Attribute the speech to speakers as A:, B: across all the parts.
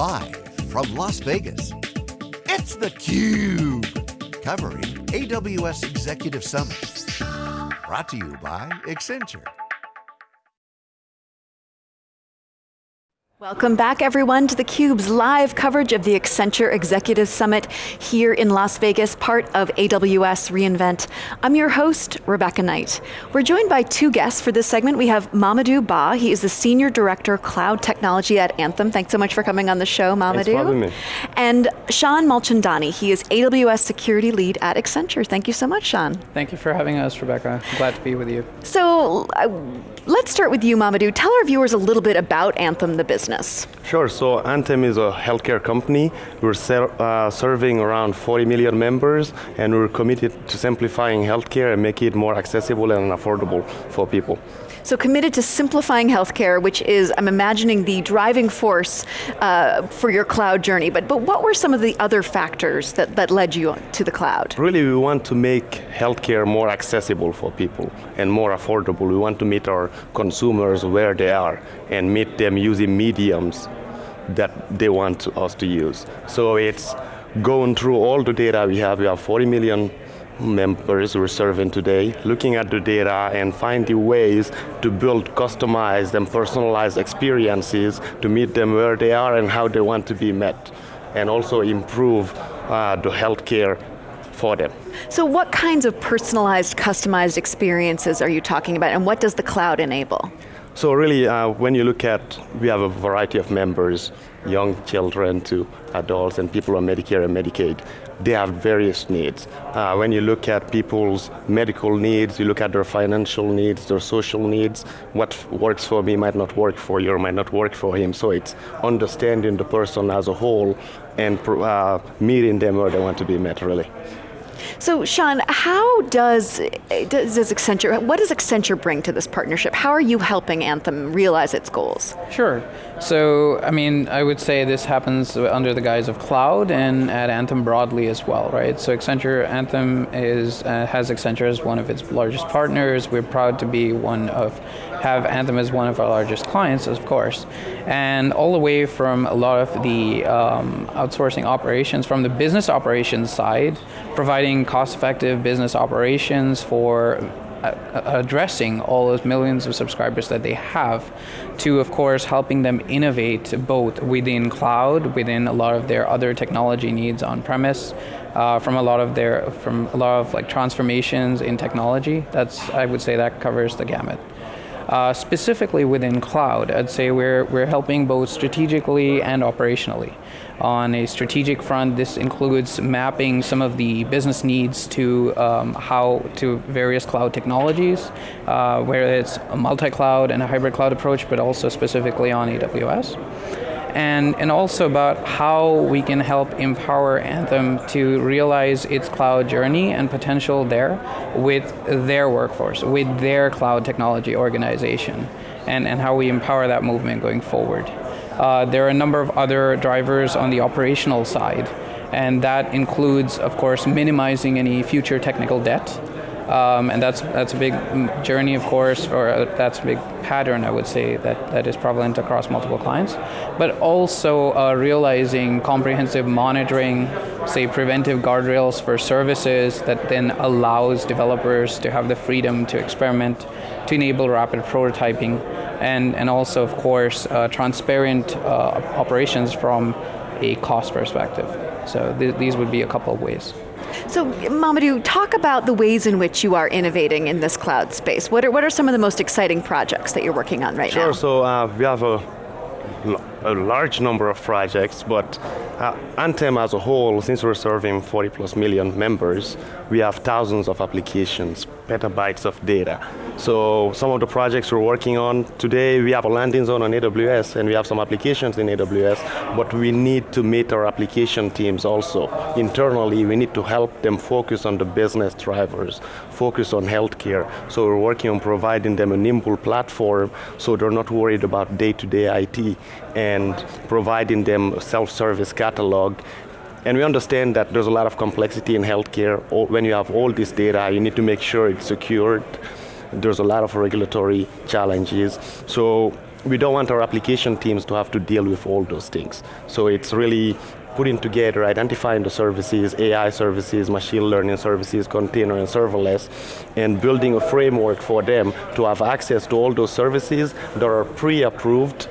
A: Live from Las Vegas, it's theCUBE. Covering AWS Executive Summit. Brought to you by Accenture.
B: Welcome back everyone to theCUBE's live coverage of the Accenture Executive Summit here in Las Vegas, part of AWS reInvent. I'm your host, Rebecca Knight. We're joined by two guests for this segment. We have Mamadou Ba, he is the Senior Director Cloud Technology at Anthem. Thanks so much for coming on the show, Mamadou.
C: Thanks for having me.
B: And Sean Mulchandani, he is AWS Security Lead at Accenture. Thank you so much, Sean.
D: Thank you for having us, Rebecca. I'm glad to be with you.
B: So, uh, let's start with you, Mamadou. Tell our viewers a little bit about Anthem, the business?
C: Sure, so Anthem is a healthcare company. We're ser uh, serving around 40 million members and we're committed to simplifying healthcare and make it more accessible and affordable for people.
B: So committed to simplifying healthcare, which is, I'm imagining, the driving force uh, for your cloud journey. But, but what were some of the other factors that, that led you to the cloud?
C: Really, we want to make healthcare more accessible for people and more affordable. We want to meet our consumers where they are and meet them using mediums that they want us to use. So it's going through all the data we have. We have 40 million members we're serving today, looking at the data and finding ways to build customized and personalized experiences to meet them where they are and how they want to be met, and also improve uh, the healthcare for them.
B: So what kinds of personalized, customized experiences are you talking about, and what does the cloud enable?
C: So really, uh, when you look at, we have a variety of members, young children to adults and people on Medicare and Medicaid. They have various needs. Uh, when you look at people's medical needs, you look at their financial needs, their social needs, what works for me might not work for you or might not work for him. So it's understanding the person as a whole and uh, meeting them where they want to be met, really.
B: So Sean, how does, does, does Accenture, what does Accenture bring to this partnership? How are you helping Anthem realize its goals?
D: Sure. So, I mean, I would say this happens under the guise of cloud and at Anthem broadly as well, right? So Accenture, Anthem is, uh, has Accenture as one of its largest partners. We're proud to be one of, have Anthem as one of our largest clients, of course. And all the way from a lot of the um, outsourcing operations, from the business operations side, providing cost-effective business operations for addressing all those millions of subscribers that they have to of course helping them innovate both within cloud within a lot of their other technology needs on premise uh, from a lot of their from a lot of like transformations in technology. That's I would say that covers the gamut uh, specifically within cloud, I'd say we're, we're helping both strategically and operationally. On a strategic front, this includes mapping some of the business needs to um, how to various cloud technologies, uh, whether it's a multi-cloud and a hybrid cloud approach, but also specifically on AWS and, and also about how we can help empower Anthem to realize its cloud journey and potential there with their workforce, with their cloud technology organization, and, and how we empower that movement going forward. Uh, there are a number of other drivers on the operational side, and that includes, of course, minimizing any future technical debt, um, and that's that's a big journey, of course, or uh, that's a big pattern, I would say, that, that is prevalent across multiple clients. But also uh, realizing comprehensive monitoring, say preventive guardrails for services that then allows developers to have the freedom to experiment, to enable rapid prototyping, and, and also, of course, uh, transparent uh, operations from a cost perspective. So th these would be a couple of ways.
B: So Mamadou, talk about the ways in which you are innovating in this cloud space. What are, what are some of the most exciting projects that you're working on right
C: sure,
B: now?
C: Sure, so uh, we have a, a large number of projects, but uh, Anthem as a whole, since we're serving 40 plus million members, we have thousands of applications, petabytes of data. So some of the projects we're working on today, we have a landing zone on AWS and we have some applications in AWS, but we need to meet our application teams also. Internally, we need to help them focus on the business drivers, focus on healthcare. So we're working on providing them a nimble platform so they're not worried about day-to-day -day IT and providing them a self-service catalog and we understand that there's a lot of complexity in healthcare. When you have all this data, you need to make sure it's secured, there's a lot of regulatory challenges. So we don't want our application teams to have to deal with all those things. So it's really putting together, identifying the services, AI services, machine learning services, container and serverless, and building a framework for them to have access to all those services that are pre-approved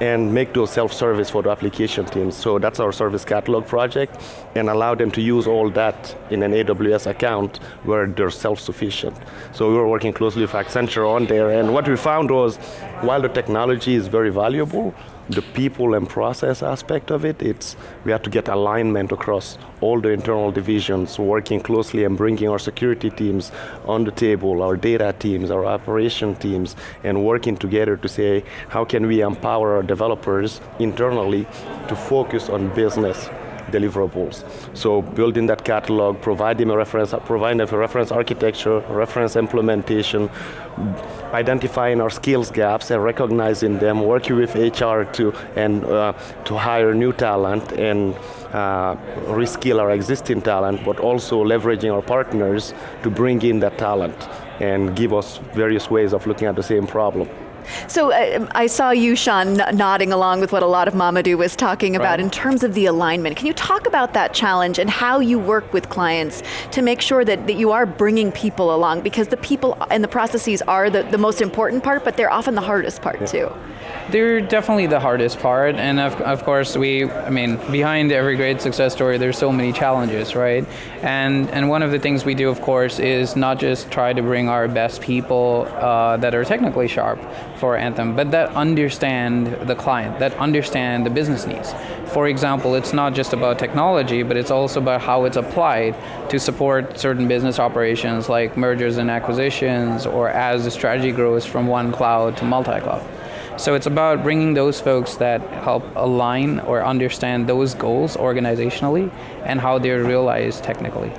C: and make those self-service for the application teams. So that's our service catalog project and allow them to use all that in an AWS account where they're self-sufficient. So we were working closely with Accenture on there and what we found was while the technology is very valuable, the people and process aspect of it, it's, we have to get alignment across all the internal divisions, working closely and bringing our security teams on the table, our data teams, our operation teams, and working together to say, how can we empower our developers internally to focus on business deliverables. So building that catalog, providing a reference, providing a reference architecture, reference implementation, identifying our skills gaps and recognizing them, working with HR to, and, uh, to hire new talent and uh, reskill our existing talent, but also leveraging our partners to bring in that talent and give us various ways of looking at the same problem.
B: So uh, I saw you, Sean, nodding along with what a lot of Mamadou was talking about right. in terms of the alignment. Can you talk about that challenge and how you work with clients to make sure that, that you are bringing people along? Because the people and the processes are the, the most important part, but they're often the hardest part yeah. too.
D: They're definitely the hardest part, and of, of course, we, I mean, behind every great success story, there's so many challenges, right? And and one of the things we do, of course, is not just try to bring our best people uh, that are technically sharp for Anthem, but that understand the client, that understand the business needs. For example, it's not just about technology, but it's also about how it's applied to support certain business operations like mergers and acquisitions, or as the strategy grows from one cloud to multi-cloud. So it's about bringing those folks that help align or understand those goals organizationally and how they're realized technically.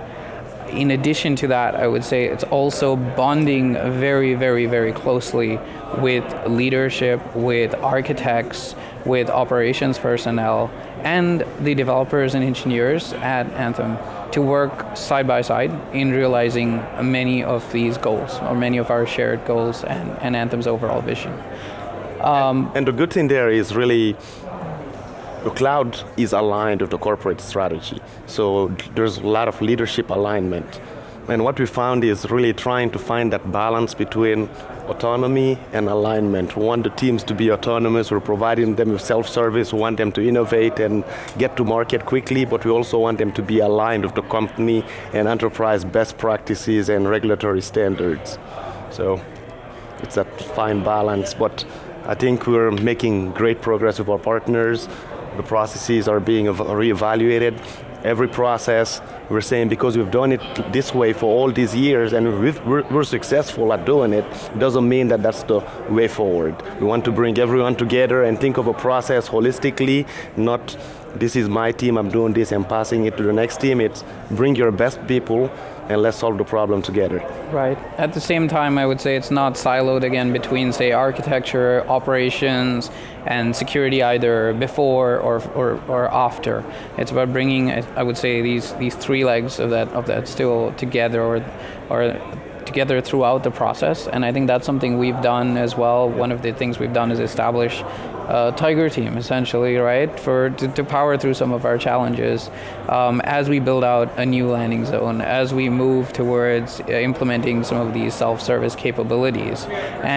D: In addition to that, I would say it's also bonding very, very, very closely with leadership, with architects, with operations personnel, and the developers and engineers at Anthem to work side by side in realizing many of these goals, or many of our shared goals and, and Anthem's overall vision.
C: Um, and, the good thing there is really the cloud is aligned with the corporate strategy. So there's a lot of leadership alignment. And what we found is really trying to find that balance between autonomy and alignment. We want the teams to be autonomous, we're providing them with self-service, we want them to innovate and get to market quickly, but we also want them to be aligned with the company and enterprise best practices and regulatory standards. So it's that fine balance, but I think we're making great progress with our partners. The processes are being reevaluated. Every process, we're saying because we've done it this way for all these years and we're, we're successful at doing it, doesn't mean that that's the way forward. We want to bring everyone together and think of a process holistically, not this is my team, I'm doing this and passing it to the next team. It's bring your best people and let's solve the problem together.
D: Right. At the same time, I would say it's not siloed again between, say, architecture, operations, and security either before or, or, or after. It's about bringing, I would say, these, these three legs of that, of that still together or, or together throughout the process. And I think that's something we've done as well. One of the things we've done is establish a tiger team, essentially, right, for to, to power through some of our challenges um, as we build out a new landing zone, as we move towards uh, implementing some of these self-service capabilities,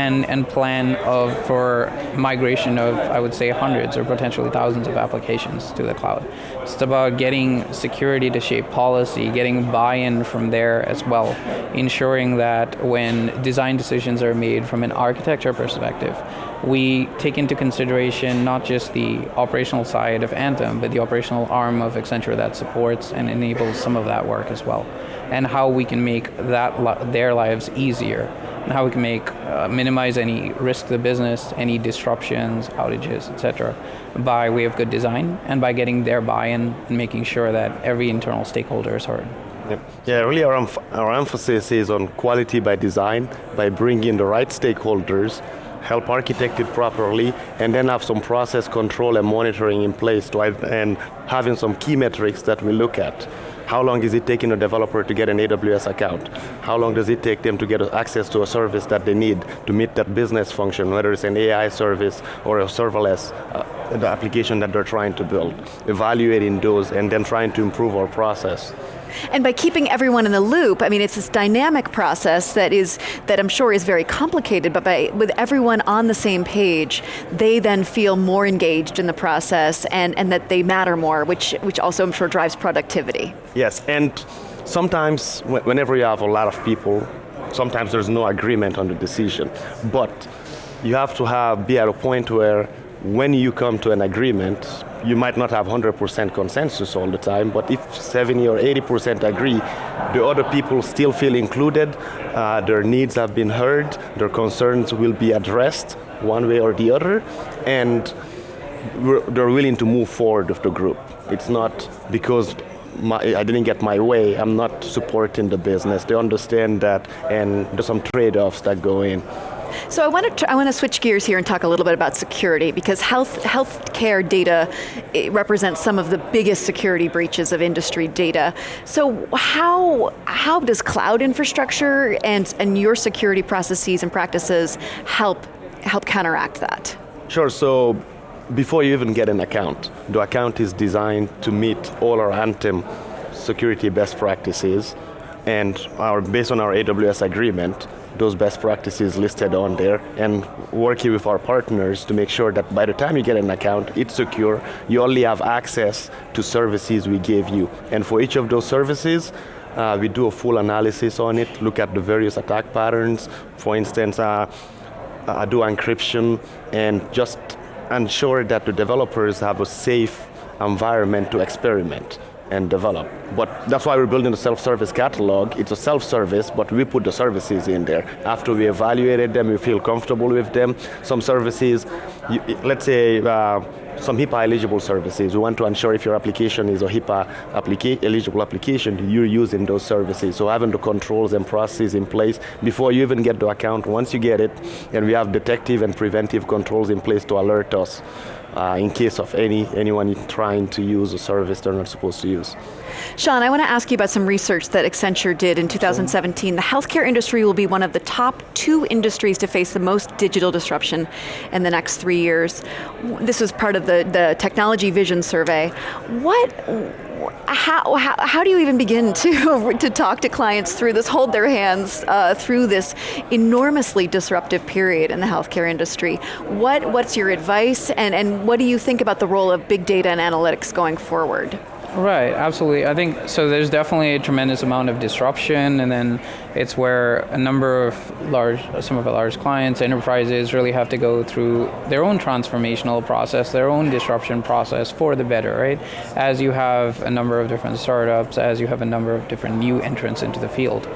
D: and and plan of for migration of I would say hundreds or potentially thousands of applications to the cloud. It's about getting security to shape policy, getting buy-in from there as well, ensuring that when design decisions are made from an architecture perspective, we take into consideration not just the operational side of Anthem, but the operational arm of Accenture that supports and enables some of that work as well, and how we can make that their lives easier, and how we can make uh, minimize any risk to the business, any disruptions, outages, etc., by way of good design and by getting their buy-in and making sure that every internal stakeholder is heard.
C: Yeah, really our, our emphasis is on quality by design, by bringing in the right stakeholders help architect it properly, and then have some process control and monitoring in place and having some key metrics that we look at. How long is it taking a developer to get an AWS account? How long does it take them to get access to a service that they need to meet that business function, whether it's an AI service or a serverless uh, application that they're trying to build. Evaluating those and then trying to improve our process.
B: And by keeping everyone in the loop, I mean, it's this dynamic process that is, that I'm sure is very complicated, but by, with everyone on the same page, they then feel more engaged in the process and, and that they matter more, which, which also I'm sure drives productivity.
C: Yes, and sometimes whenever you have a lot of people, sometimes there's no agreement on the decision, but you have to have, be at a point where when you come to an agreement, you might not have 100% consensus all the time, but if 70 or 80% agree, the other people still feel included, uh, their needs have been heard, their concerns will be addressed one way or the other, and they're willing to move forward with the group. It's not because my, I didn't get my way, I'm not supporting the business. They understand that, and there's some trade-offs that go in.
B: So I want to I want to switch gears here and talk a little bit about security because health healthcare data eh, represents some of the biggest security breaches of industry data. So how how does cloud infrastructure and and your security processes and practices help help counteract that?
C: Sure. So before you even get an account, the account is designed to meet all our Anthem security best practices and our, based on our AWS agreement, those best practices listed on there and working with our partners to make sure that by the time you get an account, it's secure, you only have access to services we gave you. And for each of those services, uh, we do a full analysis on it, look at the various attack patterns. For instance, uh, I do encryption and just ensure that the developers have a safe environment to experiment and develop. But that's why we're building a self-service catalog. It's a self-service, but we put the services in there. After we evaluated them, we feel comfortable with them. Some services, you, let's say, uh, some HIPAA eligible services. We want to ensure if your application is a HIPAA applica eligible application, you're using those services. So having the controls and processes in place before you even get the account, once you get it, and we have detective and preventive controls in place to alert us uh, in case of any anyone trying to use a service they're not supposed to use.
B: Sean, I want to ask you about some research that Accenture did in 2017. The healthcare industry will be one of the top two industries to face the most digital disruption in the next three years. This was part of the, the Technology Vision survey. What how, how, how do you even begin to, to talk to clients through this, hold their hands uh, through this enormously disruptive period in the healthcare industry? What, what's your advice and, and what do you think about the role of big data and analytics going forward?
D: Right, absolutely. I think so. There's definitely a tremendous amount of disruption, and then it's where a number of large, some of our large clients, enterprises, really have to go through their own transformational process, their own disruption process for the better, right? As you have a number of different startups, as you have a number of different new entrants into the field,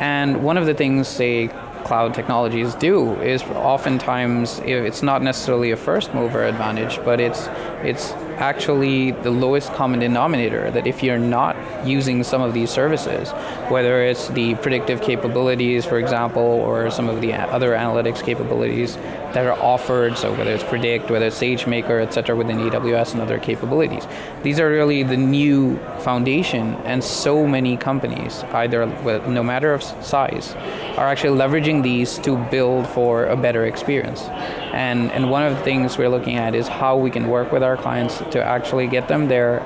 D: and one of the things, say, cloud technologies do is oftentimes it's not necessarily a first mover advantage, but it's it's actually the lowest common denominator that if you're not using some of these services, whether it's the predictive capabilities, for example, or some of the other analytics capabilities that are offered, so whether it's Predict, whether it's SageMaker, et cetera, within AWS and other capabilities. These are really the new foundation, and so many companies, either no matter of size, are actually leveraging these to build for a better experience. And, and one of the things we're looking at is how we can work with our clients to actually get them there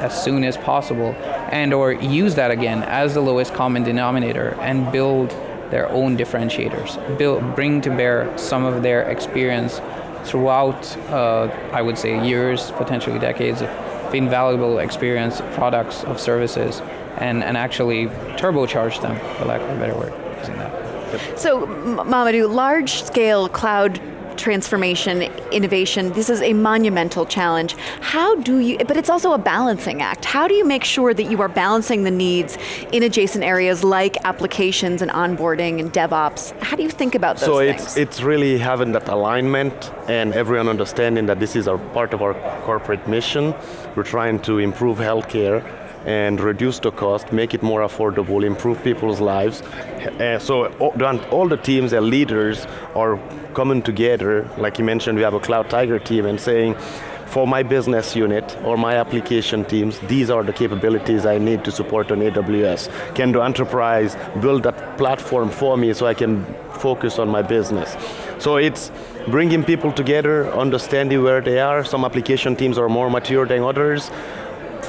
D: as soon as possible and or use that again as the lowest common denominator and build their own differentiators, build, bring to bear some of their experience throughout, uh, I would say, years, potentially decades of invaluable experience, products, of services, and, and actually turbocharge them, for lack of a better word, using that.
B: So, Mamadou, large-scale cloud transformation, innovation, this is a monumental challenge. How do you, but it's also a balancing act. How do you make sure that you are balancing the needs in adjacent areas like applications and onboarding and DevOps? How do you think about those
C: so
B: things?
C: So it's, it's really having that alignment and everyone understanding that this is our part of our corporate mission. We're trying to improve healthcare and reduce the cost, make it more affordable, improve people's lives. Uh, so all the teams and leaders are coming together, like you mentioned, we have a Cloud Tiger team and saying, for my business unit or my application teams, these are the capabilities I need to support on AWS. Can the enterprise build that platform for me so I can focus on my business? So it's bringing people together, understanding where they are. Some application teams are more mature than others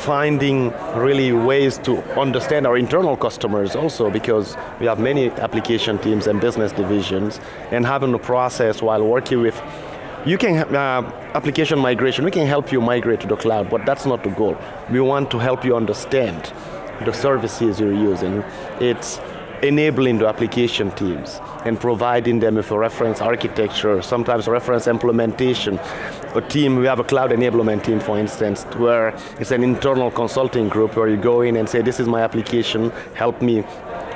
C: finding really ways to understand our internal customers also because we have many application teams and business divisions and having a process while working with you can, uh, application migration, we can help you migrate to the cloud, but that's not the goal. We want to help you understand the services you're using. It's enabling the application teams and providing them with a reference architecture, sometimes reference implementation. A team, we have a cloud enablement team, for instance, where it's an internal consulting group where you go in and say, this is my application, help me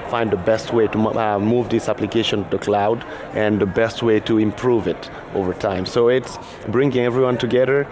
C: find the best way to uh, move this application to the cloud and the best way to improve it over time. So it's bringing everyone together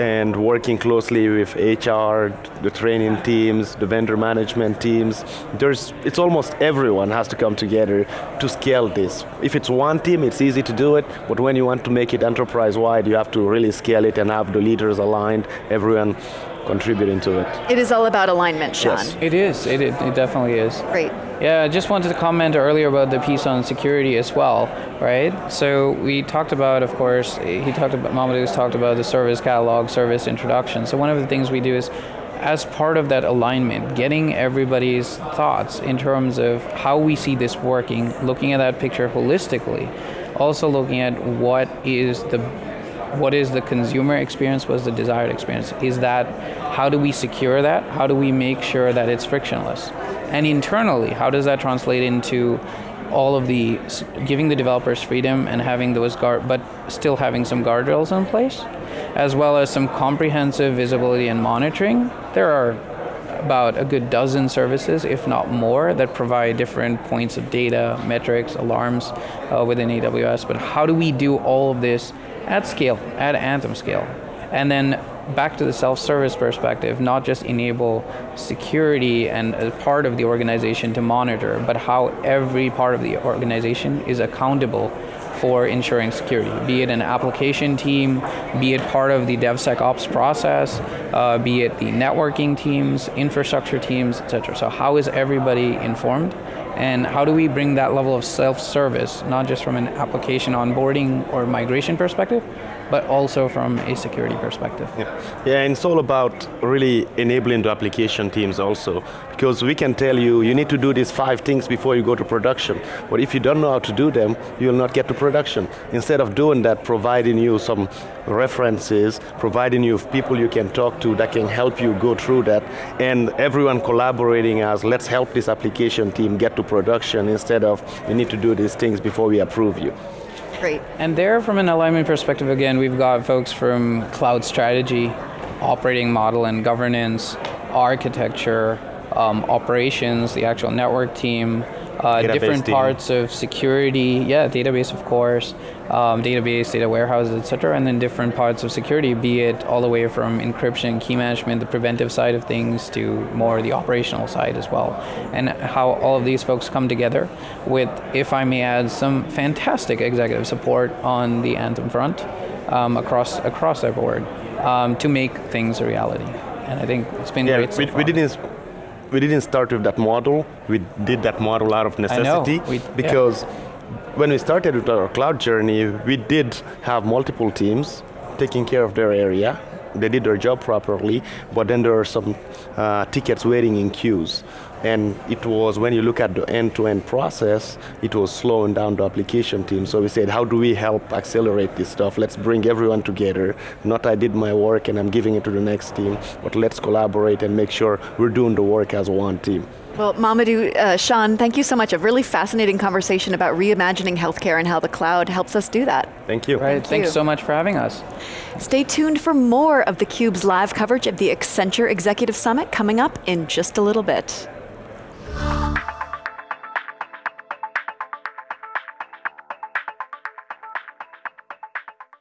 C: and working closely with HR, the training teams, the vendor management teams. There's, it's almost everyone has to come together to scale this. If it's one team, it's easy to do it, but when you want to make it enterprise-wide, you have to really scale it and have the leaders aligned, everyone contributing to it.
B: It is all about alignment, Sean.
C: Yes.
D: It is, it, it, it definitely is.
B: Great.
D: Yeah, I just wanted to comment earlier about the piece on security as well, right? So we talked about, of course, he talked about, Mamadou's talked about the service catalog, service introduction. So one of the things we do is, as part of that alignment, getting everybody's thoughts in terms of how we see this working, looking at that picture holistically, also looking at what is the what is the consumer experience, what's the desired experience? Is that, how do we secure that? How do we make sure that it's frictionless? And internally, how does that translate into all of the, giving the developers freedom and having those guard, but still having some guardrails in place, as well as some comprehensive visibility and monitoring. There are about a good dozen services, if not more, that provide different points of data, metrics, alarms uh, within AWS. But how do we do all of this at scale, at Anthem scale. And then back to the self-service perspective, not just enable security and a part of the organization to monitor, but how every part of the organization is accountable for ensuring security, be it an application team, be it part of the DevSecOps process, uh, be it the networking teams, infrastructure teams, etc. So how is everybody informed? And how do we bring that level of self-service, not just from an application onboarding or migration perspective, but also from a security perspective.
C: Yeah. yeah, and it's all about really enabling the application teams also, because we can tell you, you need to do these five things before you go to production, but if you don't know how to do them, you will not get to production. Instead of doing that, providing you some references, providing you people you can talk to that can help you go through that, and everyone collaborating as, let's help this application team get to production instead of, you need to do these things before we approve you.
B: Great.
D: And there, from an alignment perspective, again, we've got folks from cloud strategy, operating model and governance, architecture, um, operations, the actual network team, uh, different parts of security, yeah, database of course, um, database, data warehouses, etc., and then different parts of security, be it all the way from encryption, key management, the preventive side of things, to more the operational side as well, and how all of these folks come together with, if I may add, some fantastic executive support on the Anthem front um, across across the board um, to make things a reality. And I think it's been
C: yeah,
D: great. So
C: we, we didn't we didn't start with that model. We did that model out of necessity
D: we,
C: because yeah. when we started with our cloud journey, we did have multiple teams taking care of their area. They did their job properly, but then there are some uh, tickets waiting in queues. And it was, when you look at the end-to-end -end process, it was slowing down the application team. So we said, how do we help accelerate this stuff? Let's bring everyone together. Not I did my work and I'm giving it to the next team, but let's collaborate and make sure we're doing the work as one team.
B: Well, Mamadou, uh, Sean, thank you so much. A really fascinating conversation about reimagining healthcare and how the cloud helps us do that.
C: Thank you.
D: Right,
B: thank
D: thanks
B: you.
D: so much for having us.
B: Stay tuned for more of theCUBE's live coverage of the Accenture Executive Summit coming up in just a little bit.